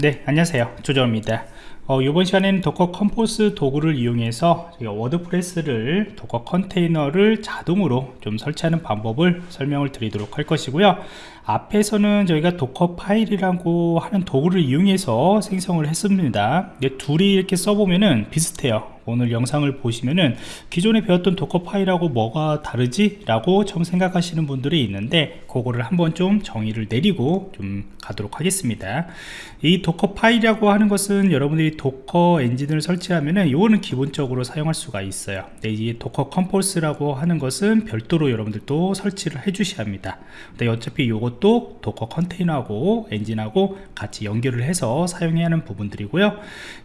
네 안녕하세요. 조정입니다 어, 이번 시간에는 Docker Compose 도구를 이용해서 WordPress를 Docker 컨테이너를 자동으로 좀 설치하는 방법을 설명을 드리도록 할 것이고요. 앞에서는 저희가 Dockerfile이라고 하는 도구를 이용해서 생성을 했습니다. 둘이 이렇게 써보면은 비슷해요. 오늘 영상을 보시면은 기존에 배웠던 Dockerfile하고 뭐가 다르지? 라고 처음 생각하시는 분들이 있는데 그거를 한번 좀 정의를 내리고 좀 가도록 하겠습니다. 이 Dockerfile이라고 하는 것은 여러분들이 Docker 엔진을 설치하면은 이거는 기본적으로 사용할 수가 있어요. 네, 이 Docker Compose라고 하는 것은 별도로 여러분들도 설치를 해 주셔야 합니다. 근데 어차피 이것도 Docker 컨테이너하고 엔진하고 같이 연결을 해서 사용해야 하는 부분들이고요.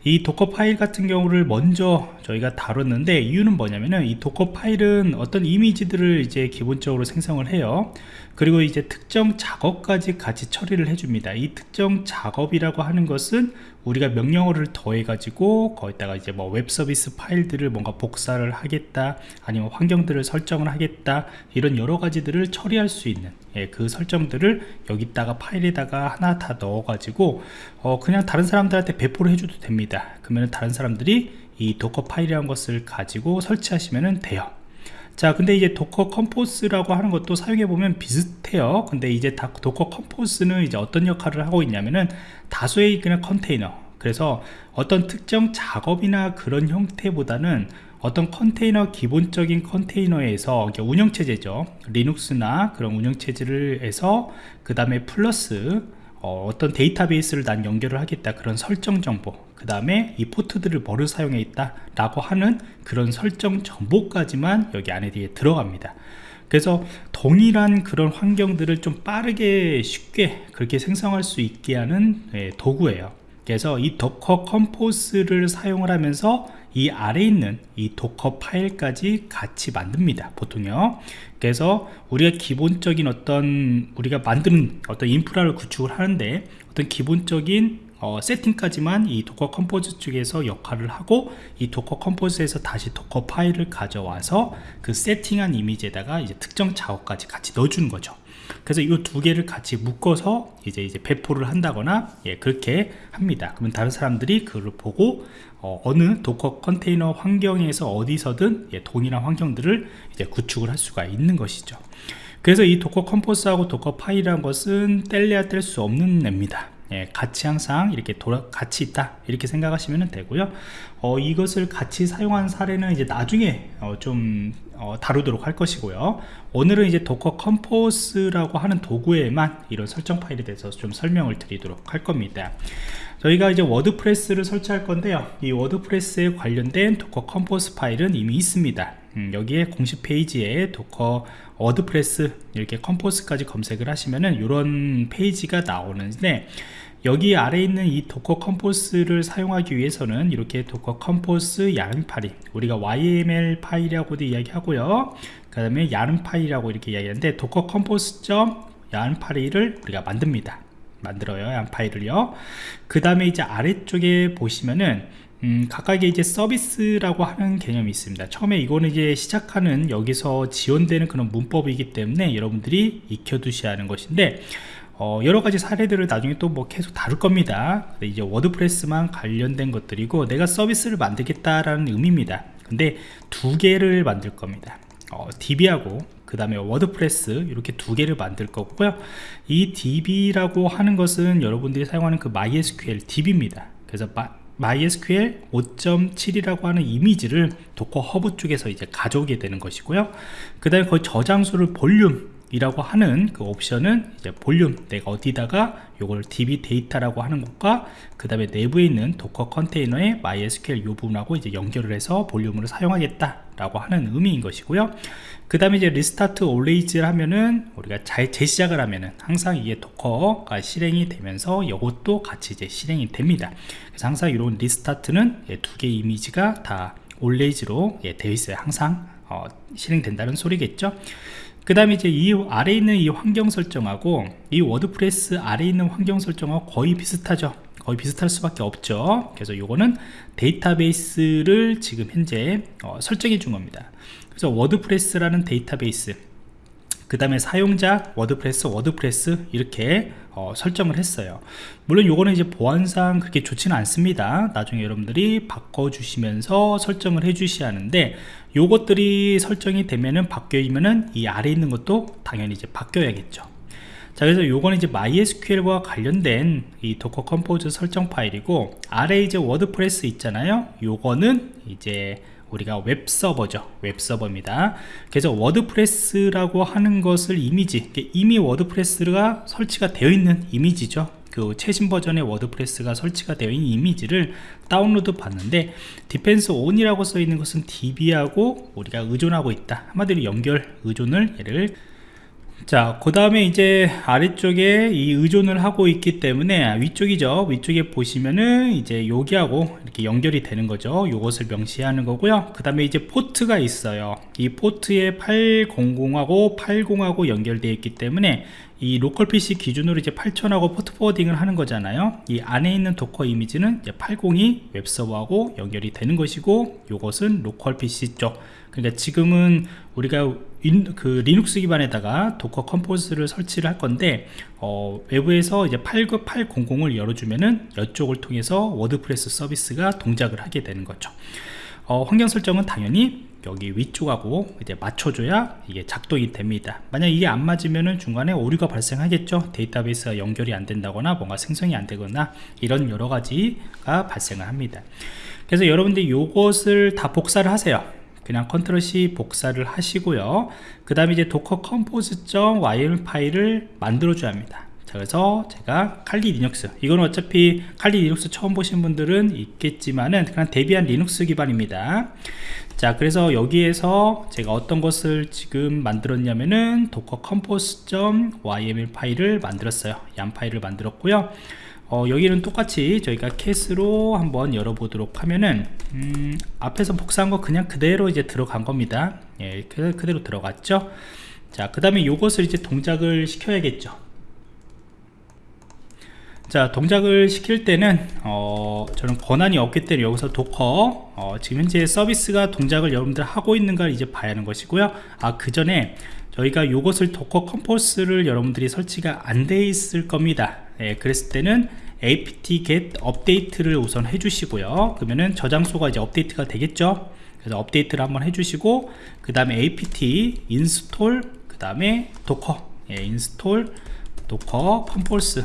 이 Dockerfile 같은 경우를 먼저 저희가 다뤘는데 이유는 뭐냐면은 이 Dockerfile은 어떤 이미지들을 이제 기본적으로 생성을 해요. 그리고 이제 특정 작업까지 같이 처리를 해줍니다. 이 특정 작업이라고 하는 것은 우리가 명령어를 더해 가지고 거기다가 이제 뭐 웹 서비스 파일들을 뭔가 복사를 하겠다 아니면 환경들을 설정을 하겠다 이런 여러 가지들을 처리할 수 있는 예, 그 설정들을 여기다가 파일에다가 하나 다 넣어 가지고 어, 그냥 다른 사람들한테 배포를 해줘도 됩니다. 그러면 다른 사람들이 이 Dockerfile이라는 것을 가지고 설치하시면 돼요 자 근데 이제 Docker Compose라고 하는 것도 사용해 보면 비슷해요. 근데 이제 다 Docker Compose는 이제 어떤 역할을 하고 있냐면은 다수의 그냥 컨테이너. 그래서 어떤 특정 작업이나 그런 형태보다는 어떤 컨테이너 기본적인 컨테이너에서 운영체제죠. Linux나 그런 운영체제를 해서 그 다음에 플러스 어떤 데이터베이스를 난 연결을 하겠다 그런 설정 정보 그 다음에 이 포트들을 뭐를 사용해 있다 라고 하는 그런 설정 정보까지만 여기 안에 뒤에 들어갑니다. 그래서 동일한 그런 환경들을 좀 빠르게 쉽게 그렇게 생성할 수 있게 하는 예, 도구예요. 그래서 이 Docker Compose를 사용을 하면서 이 아래에 있는 이 Dockerfile까지 같이 만듭니다 보통요. 그래서 우리가 기본적인 어떤 우리가 만드는 어떤 인프라를 구축을 하는데 어떤 기본적인 어, 세팅까지만 이 Docker Compose 쪽에서 역할을 하고 이 Docker Compose에서 다시 Dockerfile을 가져와서 그 세팅한 이미지에다가 이제 특정 작업까지 같이 넣어주는 거죠. 그래서 이 두 개를 같이 묶어서 이제 이제 배포를 한다거나 예, 그렇게 합니다. 그러면 다른 사람들이 그걸 보고 어, 느 Docker 컨테이너 환경에서 어디서든 예, 동일한 환경들을 이제 구축을 할 수가 있는 것이죠. 그래서 이 Docker Compose하고 Dockerfile이라는 것은 뗄래야 뗄 수 없는 앱니다 예, 같이 항상 이렇게 돌아 같이 있다. 이렇게 생각하시면 되고요. 어, 이것을 같이 사용한 사례는 이제 나중에 어, 좀 어, 다루도록 할 것이고요. 오늘은 이제 Docker Compose라고 하는 도구에만 이런 설정 파일에 대해서 좀 설명을 드리도록 할 겁니다. 저희가 이제 WordPress를 설치할 건데요. 이 WordPress에 관련된 Docker Compose 파일은 이미 있습니다. 음, 여기에 공식 페이지에 Docker WordPress 이렇게 Compose까지 검색을 하시면은 이런 페이지가 나오는데 여기 아래 있는 이 Docker Compose를 사용하기 위해서는 이렇게 Docker Compose yaml 파일 우리가 YML 파일이라고도 이야기하고요. 그 다음에 야름 파일이라고 이렇게 이야기하는데 Docker Compose yaml 파일을 우리가 만듭니다. 만들어요 야름 파일을요. 그 다음에 이제 아래쪽에 보시면은 음, 각각의 이제 서비스라고 하는 개념이 있습니다. 처음에 이거는 이제 시작하는 여기서 지원되는 그런 문법이기 때문에 여러분들이 익혀두셔야 하는 것인데 어, 여러가지 사례들을 나중에 또 뭐 계속 다룰 겁니다. 이제 WordPress만 관련된 것들이고 내가 서비스를 만들겠다라는 의미입니다. 근데 두 개를 만들 겁니다. 어, DB하고 그 다음에 WordPress 이렇게 두 개를 만들 거고요. 이 DB라고 하는 것은 여러분들이 사용하는 그 MySQL DB입니다. 그래서 MySQL 5.7이라고 하는 이미지를 Docker Hub 쪽에서 이제 가져오게 되는 것이고요. 그 다음에 그 저장소를 볼륨 이라고 하는 그 옵션은 이제 볼륨 내가 어디다가 요걸 db data라고 하는 것과 그 다음에 내부에 있는 Docker 컨테이너의 MySQL 요 부분하고 이제 연결을 해서 볼륨으로 사용하겠다 라고 하는 의미인 것이고요. 그 다음에 이제 restart always를 하면은 우리가 잘 재시작을 하면은 항상 이게 도커가 실행이 되면서 이것도 같이 이제 실행이 됩니다. 그래서 항상 이런 restart는 예, 두개 이미지가 다 always로 예, 되어 있어요. 항상 어, 실행된다는 소리겠죠 그 다음에 이제 이 아래에 있는 이 환경 설정하고 이 WordPress 아래에 있는 환경 설정하고 거의 비슷하죠. 거의 비슷할 수밖에 없죠. 그래서 요거는 데이터베이스를 지금 현재 어, 설정해 준 겁니다. 그래서 WordPress라는 데이터베이스 그 다음에 사용자 WordPress WordPress 이렇게 어, 설정을 했어요. 물론 요거는 이제 보안상 그렇게 좋지는 않습니다. 나중에 여러분들이 바꿔주시면서 설정을 해 주셔야 하는데 요것들이 설정이 되면은 바뀌면은 이 아래 있는 것도 당연히 이제 바뀌어야겠죠 자 그래서 요거는 이제 MySQL과 관련된 이 Docker Compose 설정 파일이고 아래 이제 WordPress 있잖아요. 요거는 이제 우리가 웹서버죠. 웹서버입니다. 그래서 WordPress라고 하는 것을 이미지 이미 WordPress가 설치가 되어 있는 이미지죠. 그 최신 버전의 WordPress가 설치가 되어 있는 이미지를 다운로드 받는데 depends on이라고 써 있는 것은 DB하고 우리가 의존하고 있다. 한마디로 연결 의존을 얘를 자, 그 다음에 이제 아래쪽에 이 의존을 하고 있기 때문에 위쪽이죠. 위쪽에 보시면은 이제 여기하고 이렇게 연결이 되는 거죠. 요것을 명시하는 거고요. 그 다음에 이제 포트가 있어요. 이 포트에 800하고 80하고 연결되어 있기 때문에 이 로컬 PC 기준으로 이제 8000하고 port forwarding을 하는 거잖아요. 이 안에 있는 Docker 이미지는 80이 웹서버하고 연결이 되는 것이고 요것은 로컬 PC 쪽. 그러니까 지금은 우리가 인, 그 리눅스 기반에다가 Docker Compose를 설치를 할 건데 어, 외부에서 이제 89800을 열어주면은 이쪽을 통해서 WordPress 서비스가 동작을 하게 되는 거죠 어, 환경 설정은 당연히 여기 위쪽하고 이제 맞춰줘야 이게 작동이 됩니다. 만약 이게 안 맞으면은 중간에 오류가 발생하겠죠. 데이터베이스가 연결이 안 된다거나 뭔가 생성이 안 되거나 이런 여러 가지가 발생을 합니다. 그래서 여러분들 이것을 다 복사를 하세요. 그냥 컨트롤 C 복사를 하시고요. 그 다음에 이제 Docker Compose.yml 파일을 만들어 줘야 합니다. 자, 그래서 제가 Kali Linux 이거는 어차피 Kali Linux 처음 보신 분들은 있겠지만은 그냥 Debian Linux 기반입니다 자 그래서 여기에서 제가 어떤 것을 지금 만들었냐면은 Docker Compose.yml 파일을 만들었어요. 양 파일을 만들었고요. 어, 여기는 똑같이 저희가 cat으로 한번 열어보도록 하면은 음, 앞에서 복사한 거 그냥 그대로 이제 들어간 겁니다. 예, 그, 그대로 들어갔죠? 자 그 다음에 이것을 이제 동작을 시켜야겠죠 자 동작을 시킬 때는 어, 저는 권한이 없기 때문에 여기서 Docker 어, 지금 현재 서비스가 동작을 여러분들 하고 있는가 이제 봐야 하는 것이고요. 아 그 전에 저희가 이것을 Docker Compose를 여러분들이 설치가 안 돼 있을 겁니다. 예, 그랬을 때는 apt get update를 우선 해주시고요. 그러면은 저장소가 이제 업데이트가 되겠죠? 그래서 업데이트를 한번 해주시고 그 다음에 apt install 그 다음에 docker 예, install docker compose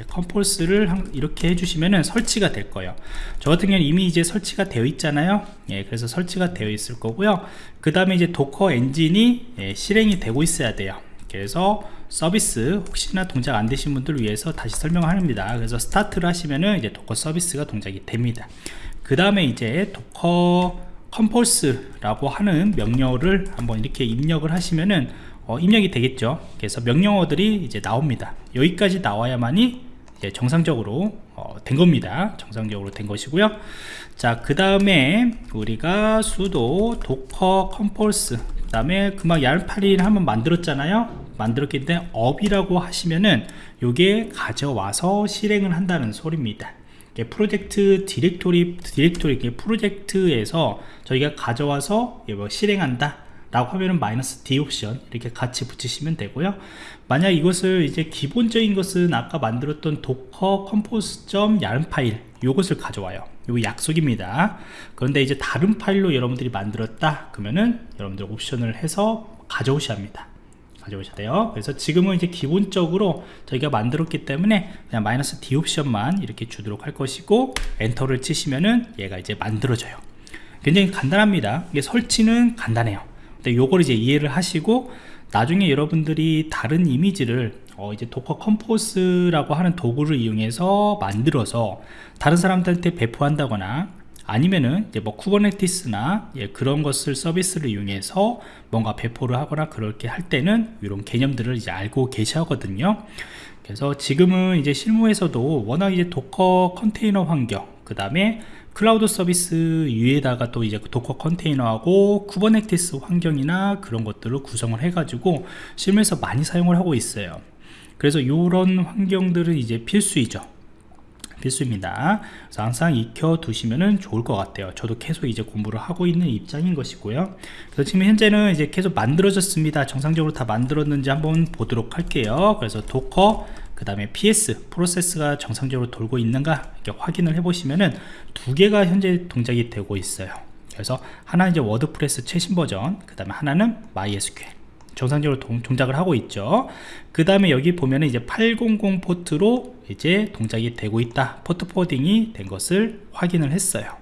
예, compose를 이렇게 해주시면은 설치가 될 거예요. 저 같은 경우는 이미 이제 설치가 되어 있잖아요. 예, 그래서 설치가 되어 있을 거고요. 그 다음에 이제 Docker 엔진이 예, 실행이 되고 있어야 돼요. 그래서 서비스 혹시나 동작 안 되신 분들을 위해서 다시 설명합니다. 그래서 start를 하시면은 이제 Docker 서비스가 동작이 됩니다. 그 다음에 이제 docker compose라고 하는 명령어를 한번 이렇게 입력을 하시면은 어, 입력이 되겠죠. 그래서 명령어들이 이제 나옵니다. 여기까지 나와야만이 정상적으로 어, 된 겁니다. 정상적으로 된 것이고요. 자 그 다음에 우리가 sudo docker compose 그 다음에 금방 yaml 파일을 한번 만들었잖아요. 만들었기 때문에 up이라고 하시면은 요게 가져와서 실행을 한다는 소리입니다. 프로젝트 디렉토리 디렉토리 프로젝트에서 저희가 가져와서 뭐 실행한다 라고 하면은 마이너스 D 옵션 이렇게 같이 붙이시면 되고요. 만약 이것을 이제 기본적인 것은 아까 만들었던 Docker Compose.점 YAML 파일 이것을 가져와요. 요 약속입니다. 그런데 이제 다른 파일로 여러분들이 만들었다 그러면은 여러분들 옵션을 해서 가져오셔야 합니다. 가져오셔야 돼요. 그래서 지금은 이제 기본적으로 저희가 만들었기 때문에 그냥 마이너스 D 옵션만 이렇게 주도록 할 것이고 엔터를 치시면은 얘가 이제 만들어져요. 굉장히 간단합니다. 이게 설치는 간단해요 근데 요걸 이제 이해를 하시고 나중에 여러분들이 다른 이미지를 어 이제 Docker Compose라고 하는 도구를 이용해서 만들어서 다른 사람들한테 배포한다거나 아니면은 이제 뭐 Kubernetes나 예, 그런 것을 서비스를 이용해서 뭔가 배포를 하거나 그렇게 할 때는 이런 개념들을 이제 알고 계셔거든요. 그래서 지금은 이제 실무에서도 워낙 이제 Docker 컨테이너 환경 그 다음에 클라우드 서비스 위에다가 또 이제 Docker 컨테이너하고 Kubernetes 환경이나 그런 것들을 구성을 해 가지고 실무에서 많이 사용을 하고 있어요. 그래서 이런 환경들은 이제 필수이죠. 필수입니다. 그래서 항상 익혀 두시면 좋을 것 같아요. 저도 계속 이제 공부를 하고 있는 입장인 것이고요. 그래서 지금 현재는 이제 계속 만들어졌습니다. 정상적으로 다 만들었는지 한번 보도록 할게요. 그래서 Docker 그 다음에 PS 프로세스가 정상적으로 돌고 있는가 이렇게 확인을 해 보시면은 두 개가 현재 동작이 되고 있어요. 그래서 하나 이제 WordPress 최신 버전 그 다음에 하나는 MySQL 정상적으로 동, 동작을 하고 있죠. 그 다음에 여기 보면은 이제 800 포트로 이제 동작이 되고 있다. port forwarding이 된 것을 확인을 했어요.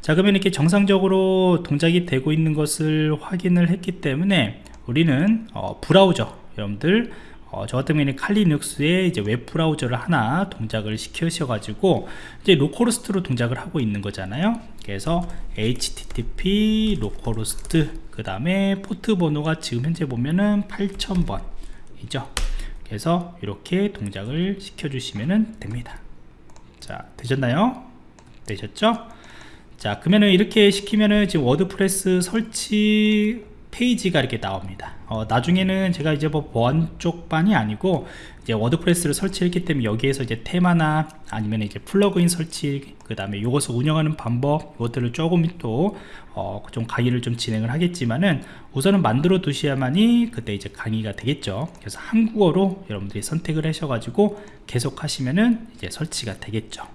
자 그러면 이렇게 정상적으로 동작이 되고 있는 것을 확인을 했기 때문에 우리는 어, 브라우저 여러분들 어, 저 같은 경우에는 칼리눅스에 이제 웹 브라우저를 하나 동작을 시켜셔 가지고 이제 localhost로 동작을 하고 있는 거잖아요. 그래서 http localhost 그 다음에 포트 번호가 지금 현재 보면은 8000번 이죠. 그래서 이렇게 동작을 시켜 주시면 됩니다. 자 되셨나요? 되셨죠? 자 그러면은 이렇게 시키면은 지금 WordPress 설치 페이지가 이렇게 나옵니다. 어, 나중에는 제가 이제 뭐 보안 쪽만이 아니고 이제 WordPress를 설치했기 때문에 여기에서 이제 테마나 아니면 이제 플러그인 설치 그 다음에 이것을 운영하는 방법 이것들을 조금 또좀 어, 강의를 좀 진행을 하겠지만은 우선은 만들어 두셔야만이 그때 이제 강의가 되겠죠. 그래서 한국어로 여러분들이 선택을 하셔가지고 계속 하시면은 이제 설치가 되겠죠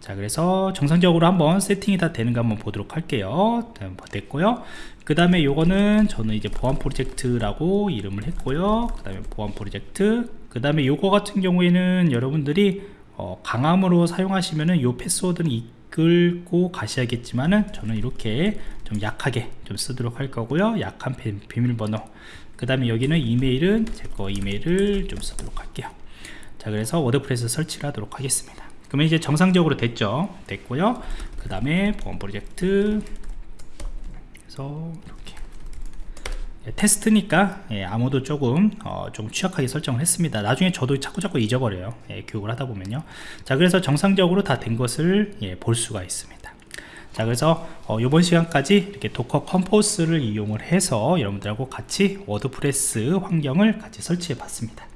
자 그래서 정상적으로 한번 세팅이 다 되는가 한번 보도록 할게요. 됐고요. 그 다음에 요거는 저는 이제 보안 프로젝트라고 이름을 했고요. 그 다음에 보안 프로젝트. 그 다음에 요거 같은 경우에는 여러분들이 어, 강함으로 사용하시면은 요 패스워드는 이끌고 가셔야겠지만은 저는 이렇게 좀 약하게 좀 쓰도록 할 거고요. 약한 비밀번호. 그 다음에 여기는 이메일은 제 거 이메일을 좀 쓰도록 할게요. 자 그래서 WordPress 설치를 하도록 하겠습니다 그러면 이제 정상적으로 됐죠? 됐고요. 그 다음에 보안 프로젝트. 그래서 이렇게. 예, 테스트니까 예, 암호도 조금 어, 좀 취약하게 설정을 했습니다. 나중에 저도 자꾸 자꾸 잊어버려요. 예, 교육을 하다 보면요. 자 그래서 정상적으로 다 된 것을 예, 볼 수가 있습니다. 자 그래서 어, 이번 시간까지 이렇게 Docker Compose를 이용을 해서 여러분들하고 같이 WordPress 환경을 같이 설치해 봤습니다